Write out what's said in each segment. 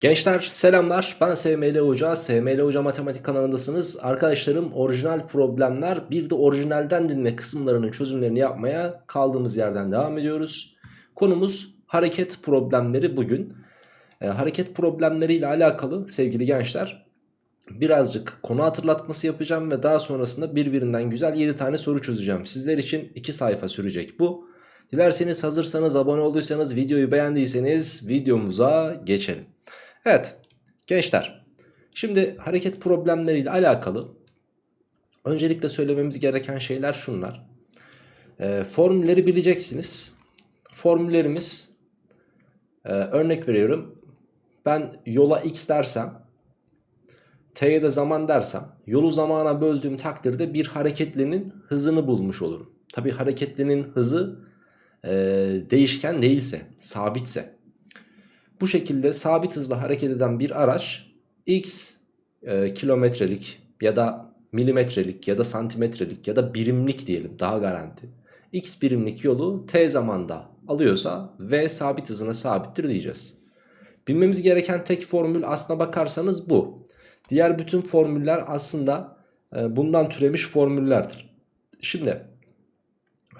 Gençler selamlar. Ben SML Hoca. SML Hoca Matematik kanalındasınız. Arkadaşlarım orijinal problemler bir de orijinalden dinle kısımlarının çözümlerini yapmaya kaldığımız yerden devam ediyoruz. Konumuz hareket problemleri bugün. E, Hareket problemleri ile alakalı sevgili gençler birazcık konu hatırlatması yapacağım ve daha sonrasında birbirinden güzel 7 tane soru çözeceğim. Sizler için 2 sayfa sürecek bu. Dilerseniz hazırsanız abone olduysanız videoyu beğendiyseniz videomuza geçelim Evet gençler şimdi hareket problemleriyle alakalı öncelikle söylememiz gereken şeyler şunlar. E, formülleri bileceksiniz. Formüllerimiz e, örnek veriyorum ben yola x dersem t'ye de zaman dersem yolu zamana böldüğüm takdirde bir hareketlinin hızını bulmuş olurum. Tabi hareketlinin hızı e, değişken değilse sabitse bu şekilde sabit hızla hareket eden bir araç x e, kilometrelik ya da milimetrelik ya da santimetrelik ya da birimlik diyelim daha garanti. x birimlik yolu t zamanda alıyorsa v sabit hızına sabittir diyeceğiz. Bilmemiz gereken tek formül aslına bakarsanız bu. Diğer bütün formüller aslında e, bundan türemiş formüllerdir. Şimdi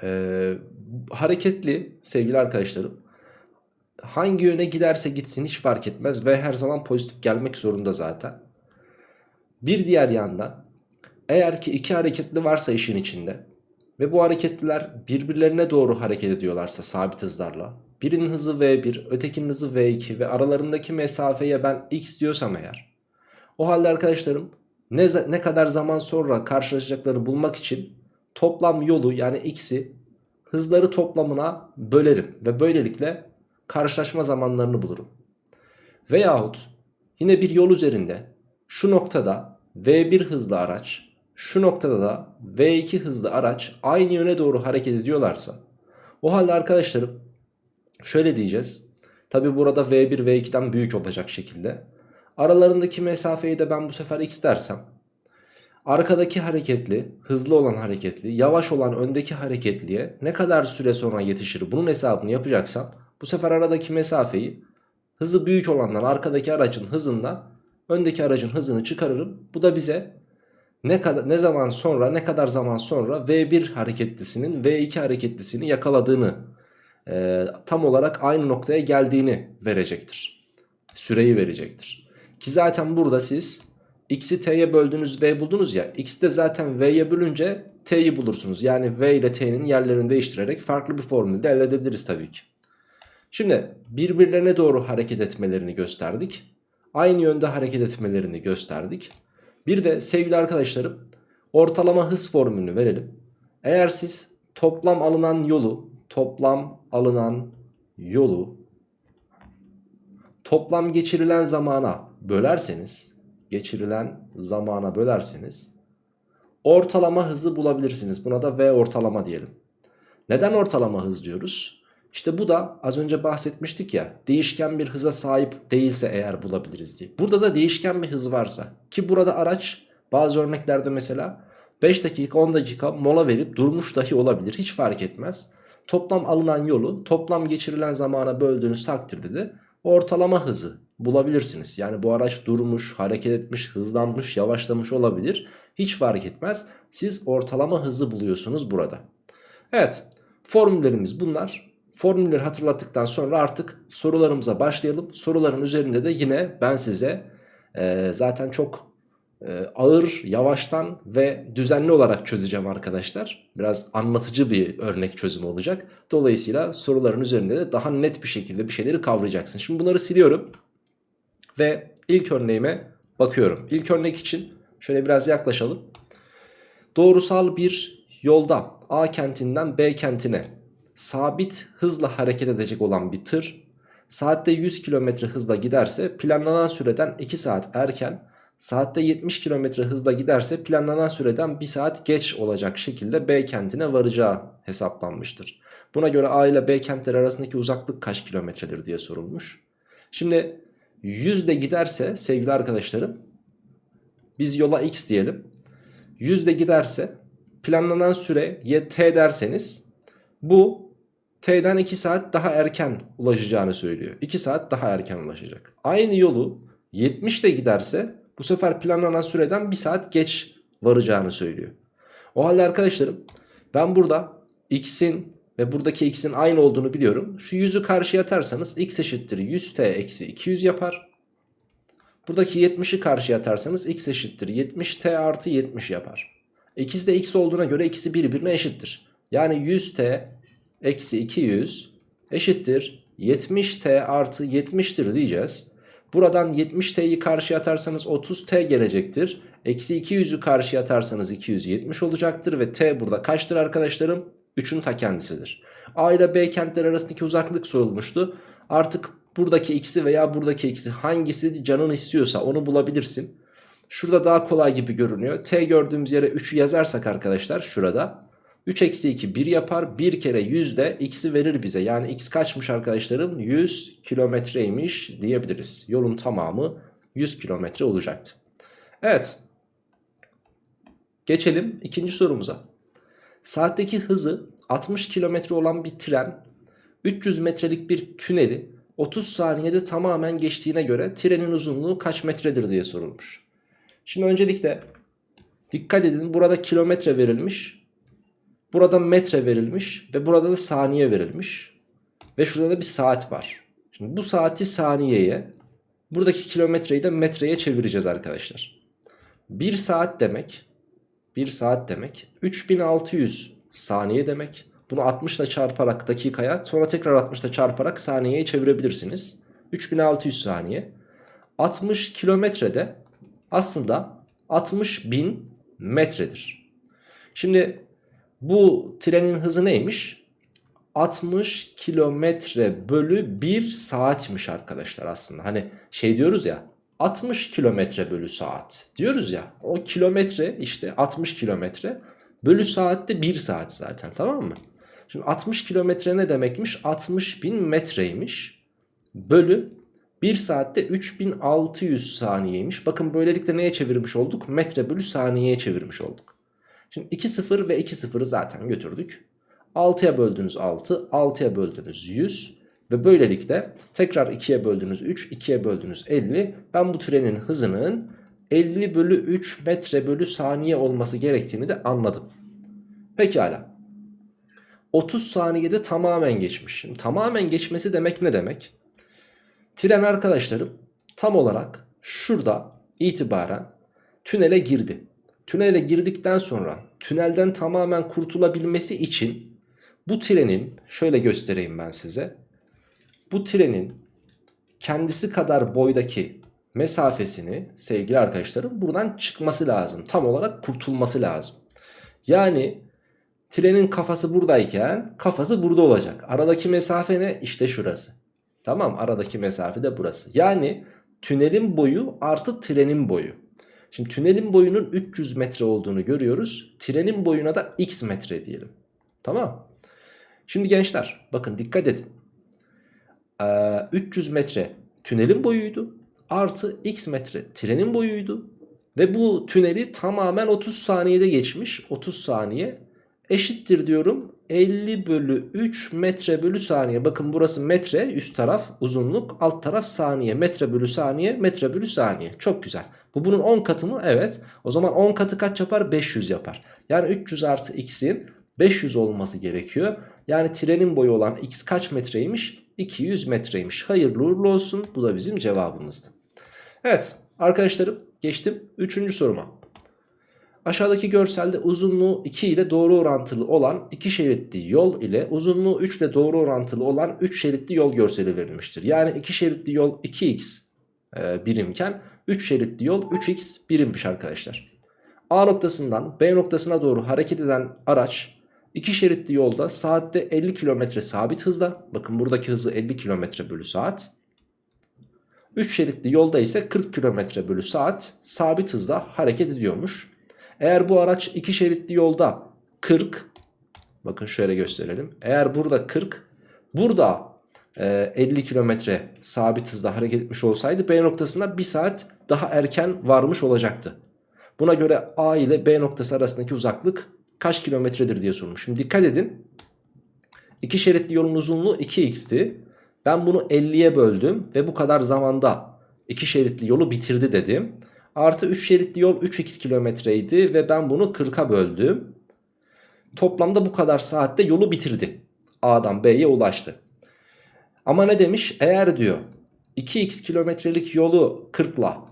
e, hareketli sevgili arkadaşlarım hangi yöne giderse gitsin hiç fark etmez ve her zaman pozitif gelmek zorunda zaten. Bir diğer yanda eğer ki iki hareketli varsa işin içinde ve bu hareketliler birbirlerine doğru hareket ediyorlarsa sabit hızlarla birinin hızı v1 ötekinin hızı v2 ve aralarındaki mesafeye ben x diyorsam eğer o halde arkadaşlarım ne, ne kadar zaman sonra karşılaşacaklarını bulmak için toplam yolu yani x'i hızları toplamına bölerim ve böylelikle karşılaşma zamanlarını bulurum. Veyahut yine bir yol üzerinde şu noktada V1 hızlı araç şu noktada da V2 hızlı araç aynı yöne doğru hareket ediyorlarsa o halde arkadaşlarım şöyle diyeceğiz. Tabi burada V1 V2'den büyük olacak şekilde. Aralarındaki mesafeyi de ben bu sefer x dersem arkadaki hareketli, hızlı olan hareketli, yavaş olan öndeki hareketliye ne kadar süre sonra yetişir bunun hesabını yapacaksam bu sefer aradaki mesafeyi hızı büyük olandan arkadaki aracın hızından öndeki aracın hızını çıkarırım. Bu da bize ne kadar ne zaman sonra ne kadar zaman sonra V1 hareketlisinin V2 hareketlisini yakaladığını e, tam olarak aynı noktaya geldiğini verecektir. Süreyi verecektir. Ki zaten burada siz x'i t'ye böldünüz v buldunuz ya x de zaten v'ye bölünce t'yi bulursunuz. Yani v ile t'nin yerlerini değiştirerek farklı bir formülde elde edebiliriz tabii ki. Şimdi birbirlerine doğru hareket etmelerini gösterdik. Aynı yönde hareket etmelerini gösterdik. Bir de sevgili arkadaşlarım ortalama hız formülünü verelim. Eğer siz toplam alınan yolu toplam alınan yolu toplam geçirilen zamana bölerseniz geçirilen zamana bölerseniz ortalama hızı bulabilirsiniz. Buna da V ortalama diyelim. Neden ortalama hız diyoruz? İşte bu da az önce bahsetmiştik ya değişken bir hıza sahip değilse eğer bulabiliriz diye. Burada da değişken bir hız varsa ki burada araç bazı örneklerde mesela 5 dakika 10 dakika mola verip durmuş dahi olabilir hiç fark etmez. Toplam alınan yolu toplam geçirilen zamana böldüğünüz takdirde de ortalama hızı bulabilirsiniz. Yani bu araç durmuş, hareket etmiş, hızlanmış, yavaşlamış olabilir. Hiç fark etmez. Siz ortalama hızı buluyorsunuz burada. Evet formüllerimiz bunlar. Formülleri hatırlattıktan sonra artık sorularımıza başlayalım. Soruların üzerinde de yine ben size e, zaten çok e, ağır, yavaştan ve düzenli olarak çözeceğim arkadaşlar. Biraz anlatıcı bir örnek çözüm olacak. Dolayısıyla soruların üzerinde de daha net bir şekilde bir şeyleri kavrayacaksın. Şimdi bunları siliyorum ve ilk örneğime bakıyorum. İlk örnek için şöyle biraz yaklaşalım. Doğrusal bir yolda A kentinden B kentine sabit hızla hareket edecek olan bir tır saatte 100 km hızla giderse planlanan süreden 2 saat erken saatte 70 km hızla giderse planlanan süreden 1 saat geç olacak şekilde B kentine varacağı hesaplanmıştır. Buna göre A ile B kentleri arasındaki uzaklık kaç kilometredir diye sorulmuş. Şimdi 100 de giderse sevgili arkadaşlarım biz yola x diyelim. 100 de giderse planlanan süre y t derseniz bu T'den 2 saat daha erken ulaşacağını söylüyor. 2 saat daha erken ulaşacak. Aynı yolu 70 ile giderse bu sefer planlanan süreden 1 saat geç varacağını söylüyor. O halde arkadaşlarım ben burada x'in ve buradaki x'in aynı olduğunu biliyorum. Şu 100'ü karşıya atarsanız x eşittir 100t eksi 200 yapar. Buradaki 70'i karşıya atarsanız x eşittir 70t artı 70 yapar. İkisi de x olduğuna göre ikisi birbirine eşittir. Yani 100t eksi 200 eşittir 70t artı 70'tir diyeceğiz. Buradan 70t'yi karşıya atarsanız 30t gelecektir. Eksi 200'ü karşıya atarsanız 270 olacaktır ve t burada kaçtır arkadaşlarım? 3'ün ta kendisidir. A ile B kentler arasındaki uzaklık sorulmuştu. Artık buradaki x'i veya buradaki x'i hangisi canın istiyorsa onu bulabilirsin. Şurada daha kolay gibi görünüyor. T gördüğümüz yere 3'ü yazarsak arkadaşlar şurada. 3 eksi 2 1 yapar. 1 kere 100 de x'i verir bize. Yani x kaçmış arkadaşlarım? 100 kilometreymiş diyebiliriz. Yolun tamamı 100 kilometre olacaktı. Evet. Geçelim ikinci sorumuza. Saatteki hızı 60 kilometre olan bir tren 300 metrelik bir tüneli 30 saniyede tamamen geçtiğine göre trenin uzunluğu kaç metredir diye sorulmuş. Şimdi öncelikle dikkat edin burada kilometre verilmiş. Burada metre verilmiş ve burada da saniye verilmiş. Ve şurada da bir saat var. Şimdi bu saati saniyeye, buradaki kilometreyi de metreye çevireceğiz arkadaşlar. 1 saat demek, 1 saat demek 3600 saniye demek. Bunu 60 ile çarparak dakikaya sonra tekrar 60 ile çarparak saniyeye çevirebilirsiniz. 3600 saniye. 60 kilometrede aslında 60 bin metredir. Şimdi bu trenin hızı neymiş? 60 kilometre bölü 1 saatmiş arkadaşlar aslında. Hani şey diyoruz ya 60 kilometre bölü saat diyoruz ya. O kilometre işte 60 kilometre bölü saatte 1 saat zaten tamam mı? Şimdi 60 kilometre ne demekmiş? 60 bin metreymiş. Bölü 1 saatte 3600 saniyeymiş. Bakın böylelikle neye çevirmiş olduk? Metre bölü saniyeye çevirmiş olduk. Şimdi 2 0 ve 2 0'ı zaten götürdük. 6'ya böldünüz 6, 6'ya böldünüz 100 ve böylelikle tekrar 2'ye böldünüz 3, 2'ye böldünüz 50. Ben bu trenin hızının 50 bölü 3 metre bölü saniye olması gerektiğini de anladım. Pekala. 30 saniyede tamamen geçmiş. Şimdi tamamen geçmesi demek ne demek? Tren arkadaşlarım tam olarak şurada itibaren tünele girdi. Tünele girdikten sonra tünelden tamamen kurtulabilmesi için bu trenin şöyle göstereyim ben size. Bu trenin kendisi kadar boydaki mesafesini sevgili arkadaşlarım buradan çıkması lazım. Tam olarak kurtulması lazım. Yani trenin kafası buradayken kafası burada olacak. Aradaki mesafe ne? İşte şurası. Tamam aradaki mesafe de burası. Yani tünelin boyu artı trenin boyu. Şimdi tünelin boyunun 300 metre olduğunu görüyoruz. Trenin boyuna da x metre diyelim. Tamam. Şimdi gençler bakın dikkat edin. Ee, 300 metre tünelin boyuydu. Artı x metre trenin boyuydu. Ve bu tüneli tamamen 30 saniyede geçmiş. 30 saniye eşittir diyorum 50 bölü 3 metre bölü saniye. Bakın burası metre üst taraf uzunluk alt taraf saniye. Metre bölü saniye metre bölü saniye. Çok güzel. Bu bunun 10 katı mı? Evet. O zaman 10 katı kaç yapar? 500 yapar. Yani 300 artı x'in 500 olması gerekiyor. Yani trenin boyu olan x kaç metreymiş? 200 metreymiş. Hayırlı uğurlu olsun. Bu da bizim cevabımızdı. Evet arkadaşlarım geçtim 3. soruma. Aşağıdaki görselde uzunluğu 2 ile doğru orantılı olan 2 şeritli yol ile uzunluğu 3 ile doğru orantılı olan 3 şeritli yol görseli verilmiştir. Yani 2 şeritli yol 2x e, birimken 3 şeritli yol 3x birimmiş arkadaşlar. A noktasından B noktasına doğru hareket eden araç 2 şeritli yolda saatte 50 km sabit hızda. Bakın buradaki hızı 50 km bölü saat. 3 şeritli yolda ise 40 km bölü saat sabit hızda hareket ediyormuş. Eğer bu araç 2 şeritli yolda 40 bakın şöyle gösterelim. Eğer burada 40 burada 50 kilometre sabit hızda hareket etmiş olsaydı B noktasına 1 saat daha erken varmış olacaktı. Buna göre A ile B noktası arasındaki uzaklık kaç kilometredir diye sormuş. Şimdi dikkat edin. İki şeritli yolun uzunluğu 2x'ti. Ben bunu 50'ye böldüm ve bu kadar zamanda iki şeritli yolu bitirdi dedim. Artı 3 şeritli yol 3x kilometreydi ve ben bunu 40'a böldüm. Toplamda bu kadar saatte yolu bitirdi. A'dan B'ye ulaştı. Ama ne demiş? Eğer diyor 2x kilometrelik yolu 40'la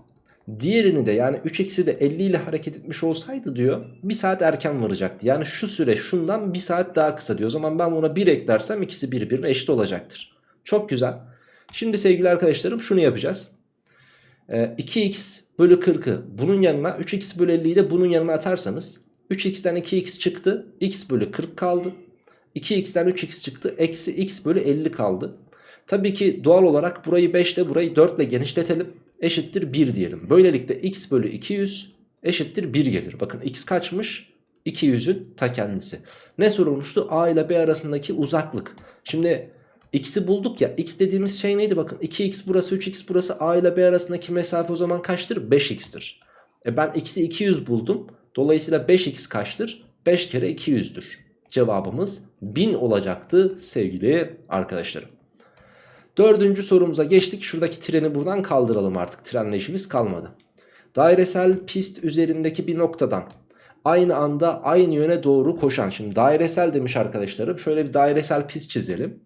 diğerini de yani 3x'i de 50 ile hareket etmiş olsaydı diyor 1 saat erken varacaktı. Yani şu süre şundan 1 saat daha kısa diyor. O zaman ben buna 1 eklersem ikisi birbirine eşit olacaktır. Çok güzel. Şimdi sevgili arkadaşlarım şunu yapacağız. Ee, 2x bölü 40'ı bunun yanına 3x bölü 50'yi de bunun yanına atarsanız 3x'ten 2x çıktı. x bölü 40 kaldı. 2x'ten 3x çıktı. Eksi x bölü 50 kaldı. Tabii ki doğal olarak burayı 5 ile burayı 4 ile genişletelim. Eşittir 1 diyelim. Böylelikle x bölü 200 eşittir 1 gelir. Bakın x kaçmış? 200'ün ta kendisi. Ne sorulmuştu? A ile B arasındaki uzaklık. Şimdi x'i bulduk ya. x dediğimiz şey neydi? Bakın 2x burası 3x burası A ile B arasındaki mesafe o zaman kaçtır? 5x'tir. E ben x'i 200 buldum. Dolayısıyla 5x kaçtır? 5 kere 200'dür. Cevabımız 1000 olacaktı sevgili arkadaşlarım. Dördüncü sorumuza geçtik. Şuradaki treni buradan kaldıralım artık. Trenle işimiz kalmadı. Dairesel pist üzerindeki bir noktadan aynı anda aynı yöne doğru koşan. Şimdi dairesel demiş arkadaşlarım. Şöyle bir dairesel pist çizelim.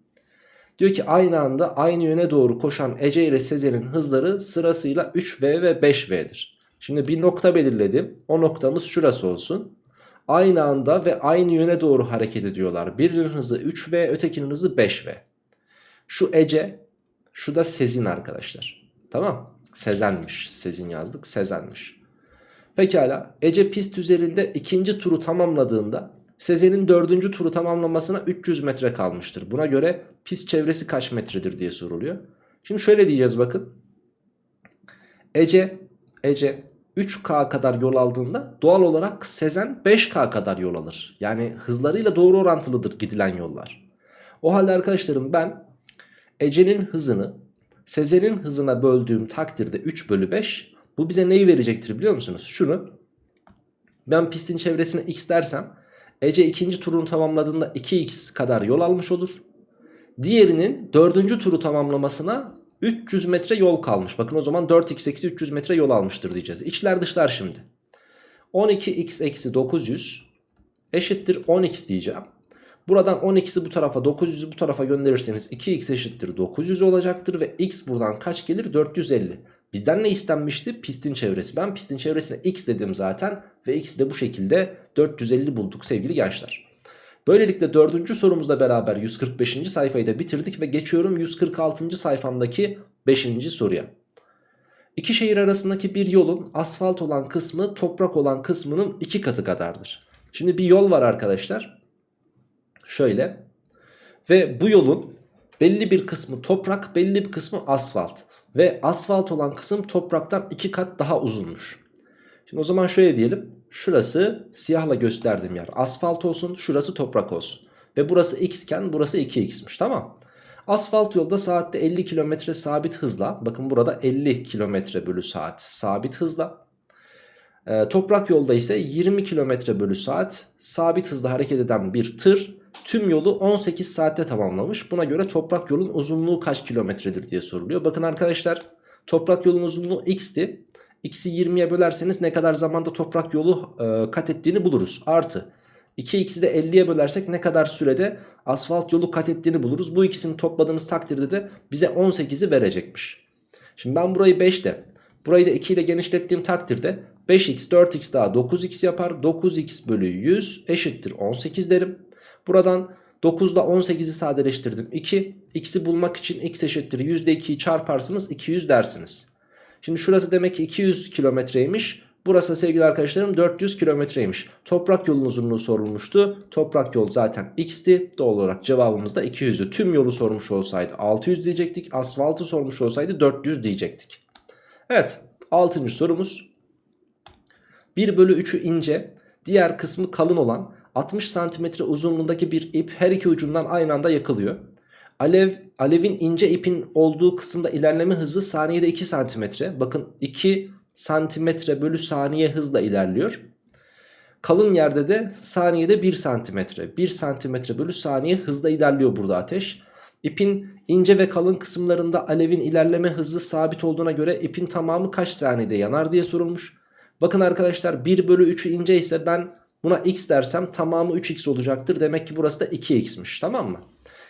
Diyor ki aynı anda aynı yöne doğru koşan Ece ile Sezen'in hızları sırasıyla 3V ve 5V'dir. Şimdi bir nokta belirledim. O noktamız şurası olsun. Aynı anda ve aynı yöne doğru hareket ediyorlar. Birinin hızı 3V ötekinin hızı 5V. Şu Ece şu da Sezin arkadaşlar. Tamam. Sezenmiş. Sezin yazdık. Sezenmiş. Pekala. Ece pist üzerinde ikinci turu tamamladığında Sezen'in dördüncü turu tamamlamasına 300 metre kalmıştır. Buna göre pist çevresi kaç metredir diye soruluyor. Şimdi şöyle diyeceğiz bakın. Ece, Ece 3K kadar yol aldığında doğal olarak Sezen 5K kadar yol alır. Yani hızlarıyla doğru orantılıdır gidilen yollar. O halde arkadaşlarım ben Ece'nin hızını Sezen'in hızına böldüğüm takdirde 3 bölü 5 bu bize neyi verecektir biliyor musunuz? Şunu ben pistin çevresine x dersem Ece ikinci turunu tamamladığında 2x kadar yol almış olur. Diğerinin dördüncü turu tamamlamasına 300 metre yol kalmış. Bakın o zaman 4x eksi 300 metre yol almıştır diyeceğiz. İçler dışlar şimdi. 12x eksi 900 eşittir 10x diyeceğim. Buradan 10x'i bu tarafa 900'ü bu tarafa gönderirseniz 2x eşittir 900 olacaktır ve x buradan kaç gelir 450. Bizden ne istenmişti? Pistin çevresi. Ben pistin çevresine x dedim zaten ve x de bu şekilde 450 bulduk sevgili gençler. Böylelikle dördüncü sorumuzla beraber 145. sayfayı da bitirdik ve geçiyorum 146. sayfamdaki 5. soruya. İki şehir arasındaki bir yolun asfalt olan kısmı toprak olan kısmının iki katı kadardır. Şimdi bir yol var arkadaşlar. Şöyle. Ve bu yolun belli bir kısmı toprak belli bir kısmı asfalt. Ve asfalt olan kısım topraktan iki kat daha uzunmuş. Şimdi o zaman şöyle diyelim. Şurası siyahla gösterdiğim yer asfalt olsun. Şurası toprak olsun. Ve burası x iken burası 2x'miş tamam. Asfalt yolda saatte 50 km sabit hızla. Bakın burada 50 km bölü saat sabit hızla. Ee, toprak yolda ise 20 km bölü saat sabit hızla hareket eden bir tır tüm yolu 18 saatte tamamlamış. Buna göre toprak yolun uzunluğu kaç kilometredir diye soruluyor. Bakın arkadaşlar toprak yolun uzunluğu x'ti. X'i 20'ye bölerseniz ne kadar zamanda toprak yolu e, kat ettiğini buluruz. Artı 2x'i de 50'ye bölersek ne kadar sürede asfalt yolu kat ettiğini buluruz. Bu ikisini topladığınız takdirde de bize 18'i verecekmiş. Şimdi ben burayı 5 de burayı da 2 ile genişlettiğim takdirde 5x 4x daha 9x yapar. 9x bölü 100 eşittir 18 derim. Buradan 9 ile 18'i sadeleştirdim 2. X'i bulmak için x eşittir %2'yi çarparsınız 200 dersiniz. Şimdi şurası demek ki 200 kilometreymiş. Burası sevgili arkadaşlarım 400 kilometreymiş. Toprak yolun uzunluğu sorulmuştu. Toprak yol zaten x'ti. Doğal olarak cevabımız da 200'dü. Tüm yolu sormuş olsaydı 600 diyecektik. Asfaltı sormuş olsaydı 400 diyecektik. Evet 6. sorumuz. 1 bölü 3'ü ince diğer kısmı kalın olan 60 santimetre uzunluğundaki bir ip her iki ucundan aynı anda yakılıyor. Alev, alevin ince ipin olduğu kısımda ilerleme hızı saniyede 2 santimetre. Bakın 2 santimetre bölü saniye hızla ilerliyor. Kalın yerde de saniyede 1 santimetre. 1 santimetre bölü saniye hızla ilerliyor burada ateş. İpin ince ve kalın kısımlarında alevin ilerleme hızı sabit olduğuna göre ipin tamamı kaç saniyede yanar diye sorulmuş. Bakın arkadaşlar 1 bölü 3'ü ince ise ben buna x dersem tamamı 3x olacaktır. Demek ki burası da 2x'miş tamam mı?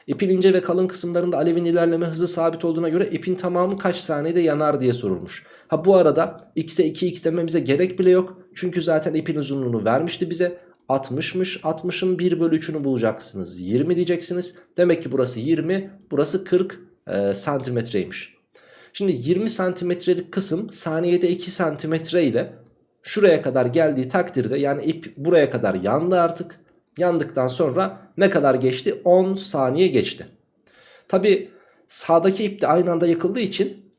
İpin ince ve kalın kısımlarında alevin ilerleme hızı sabit olduğuna göre ipin tamamı kaç saniyede yanar diye sorulmuş. Ha bu arada x'e 2x dememize gerek bile yok. Çünkü zaten ipin uzunluğunu vermişti bize. 60'mış 60'ın 1 bölü 3'ünü bulacaksınız 20 diyeceksiniz demek ki burası 20 burası 40 e, santimetreymiş şimdi 20 santimetrelik kısım saniyede 2 santimetre ile şuraya kadar geldiği takdirde yani ip buraya kadar yandı artık yandıktan sonra ne kadar geçti 10 saniye geçti tabi sağdaki ip de aynı anda yakıldığı için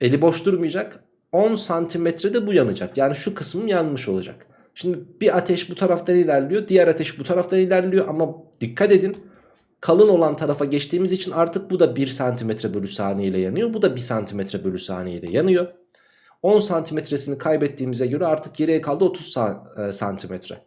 eli boş durmayacak 10 santimetrede bu yanacak yani şu kısmım yanmış olacak Şimdi bir ateş bu taraftan ilerliyor. Diğer ateş bu taraftan ilerliyor. Ama dikkat edin. Kalın olan tarafa geçtiğimiz için artık bu da 1 cm bölü saniye ile yanıyor. Bu da 1 cm bölü saniye ile yanıyor. 10 santimetresini kaybettiğimize göre artık geriye kaldı 30 e, santimetre.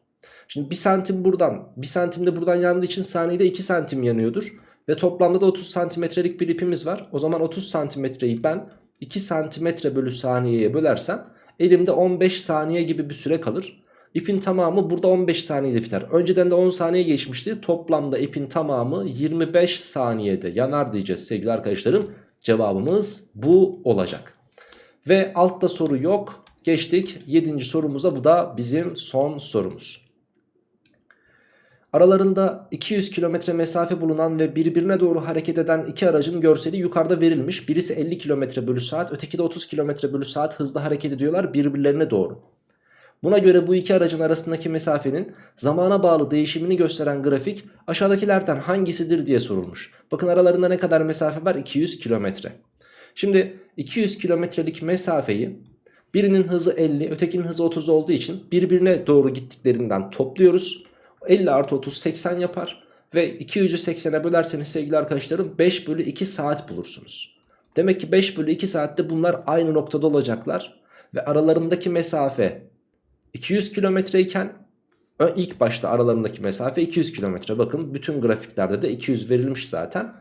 Şimdi 1 santim buradan 1 santim de buradan yandığı için saniyede 2 santim yanıyordur. Ve toplamda da 30 santimetrelik bir ipimiz var. O zaman 30 santimetreyi ben 2 santimetre bölü saniyeye bölersem elimde 15 saniye gibi bir süre kalır. İpin tamamı burada 15 saniyede biter. Önceden de 10 saniye geçmişti. Toplamda ipin tamamı 25 saniyede yanar diyeceğiz sevgili arkadaşlarım. Cevabımız bu olacak. Ve altta soru yok. Geçtik 7. sorumuza bu da bizim son sorumuz. Aralarında 200 kilometre mesafe bulunan ve birbirine doğru hareket eden iki aracın görseli yukarıda verilmiş. Birisi 50 kilometre bölü saat öteki de 30 kilometre bölü saat hızla hareket ediyorlar birbirlerine doğru. Buna göre bu iki aracın arasındaki mesafenin zamana bağlı değişimini gösteren grafik aşağıdakilerden hangisidir diye sorulmuş. Bakın aralarında ne kadar mesafe var? 200 kilometre. Şimdi 200 kilometrelik mesafeyi birinin hızı 50 ötekinin hızı 30 olduğu için birbirine doğru gittiklerinden topluyoruz. 50 artı 30 80 yapar ve 200'ü 80'e bölerseniz sevgili arkadaşlarım 5 bölü 2 saat bulursunuz. Demek ki 5 bölü 2 saatte bunlar aynı noktada olacaklar ve aralarındaki mesafe 200 kilometre iken ilk başta aralarındaki mesafe 200 kilometre. Bakın bütün grafiklerde de 200 verilmiş zaten.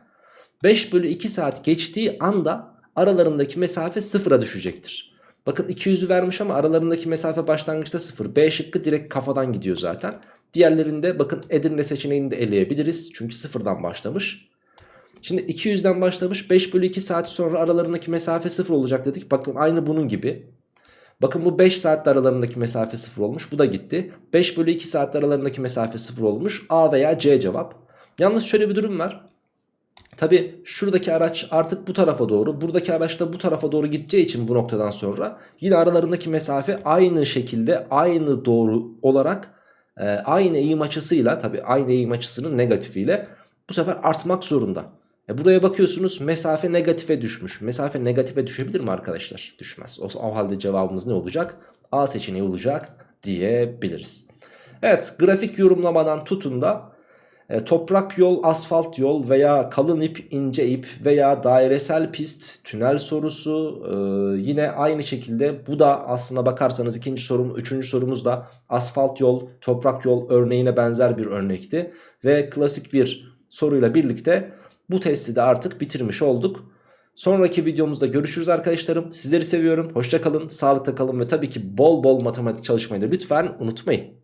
5 bölü 2 saat geçtiği anda aralarındaki mesafe sıfıra düşecektir. Bakın 200'ü vermiş ama aralarındaki mesafe başlangıçta sıfır. B şıkkı direkt kafadan gidiyor zaten. Diğerlerinde bakın Edirne seçeneğini de eleyebiliriz. Çünkü sıfırdan başlamış. Şimdi 200'den başlamış 5 bölü 2 saat sonra aralarındaki mesafe sıfır olacak dedik. Bakın aynı bunun gibi. Bakın bu 5 saatte aralarındaki mesafe 0 olmuş. Bu da gitti. 5 bölü 2 saatte aralarındaki mesafe 0 olmuş. A veya C cevap. Yalnız şöyle bir durum var. Tabi şuradaki araç artık bu tarafa doğru buradaki araç da bu tarafa doğru gideceği için bu noktadan sonra yine aralarındaki mesafe aynı şekilde aynı doğru olarak e, aynı eğim açısıyla tabi aynı eğim açısının negatifiyle bu sefer artmak zorunda. E buraya bakıyorsunuz mesafe negatife düşmüş. Mesafe negatife düşebilir mi arkadaşlar? Düşmez. O, o halde cevabımız ne olacak? A seçeneği olacak diyebiliriz. Evet grafik yorumlamadan tutun da e, toprak yol, asfalt yol veya kalın ip, ince ip veya dairesel pist, tünel sorusu e, yine aynı şekilde bu da aslına bakarsanız ikinci sorum, üçüncü sorumuz da asfalt yol, toprak yol örneğine benzer bir örnekti. Ve klasik bir soruyla birlikte bu testi de artık bitirmiş olduk. Sonraki videomuzda görüşürüz arkadaşlarım. Sizleri seviyorum. Hoşçakalın, sağlıkta kalın ve tabii ki bol bol matematik çalışmayı da lütfen unutmayın.